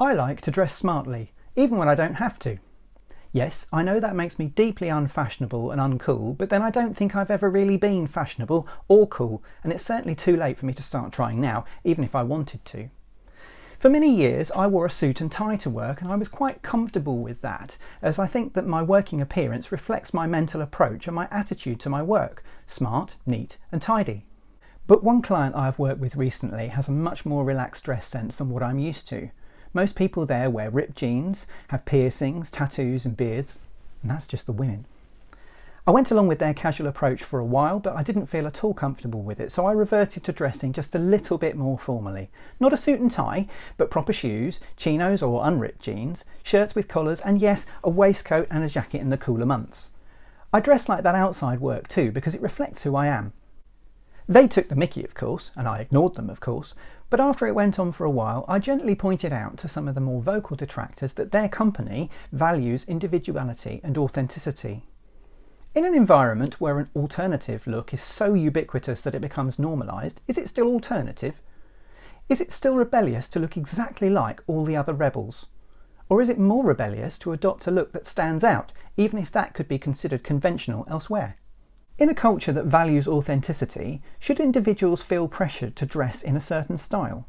I like to dress smartly, even when I don't have to. Yes, I know that makes me deeply unfashionable and uncool, but then I don't think I've ever really been fashionable or cool, and it's certainly too late for me to start trying now, even if I wanted to. For many years I wore a suit and tie to work and I was quite comfortable with that as I think that my working appearance reflects my mental approach and my attitude to my work, smart, neat and tidy. But one client I have worked with recently has a much more relaxed dress sense than what I'm used to. Most people there wear ripped jeans, have piercings, tattoos and beards, and that's just the women. I went along with their casual approach for a while, but I didn't feel at all comfortable with it, so I reverted to dressing just a little bit more formally. Not a suit and tie, but proper shoes, chinos or unripped jeans, shirts with collars, and yes, a waistcoat and a jacket in the cooler months. I dress like that outside work too, because it reflects who I am. They took the mickey, of course, and I ignored them, of course, but after it went on for a while, I gently pointed out to some of the more vocal detractors that their company values individuality and authenticity. In an environment where an alternative look is so ubiquitous that it becomes normalised, is it still alternative? Is it still rebellious to look exactly like all the other rebels? Or is it more rebellious to adopt a look that stands out, even if that could be considered conventional elsewhere? In a culture that values authenticity, should individuals feel pressured to dress in a certain style?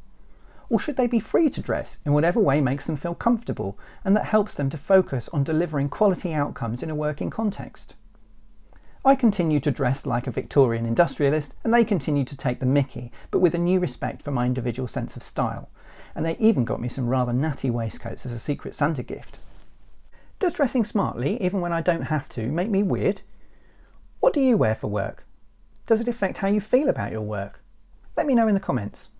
Or should they be free to dress in whatever way makes them feel comfortable and that helps them to focus on delivering quality outcomes in a working context? I continue to dress like a Victorian industrialist and they continue to take the mickey, but with a new respect for my individual sense of style. And they even got me some rather natty waistcoats as a Secret Santa gift. Does dressing smartly, even when I don't have to, make me weird? What do you wear for work? Does it affect how you feel about your work? Let me know in the comments.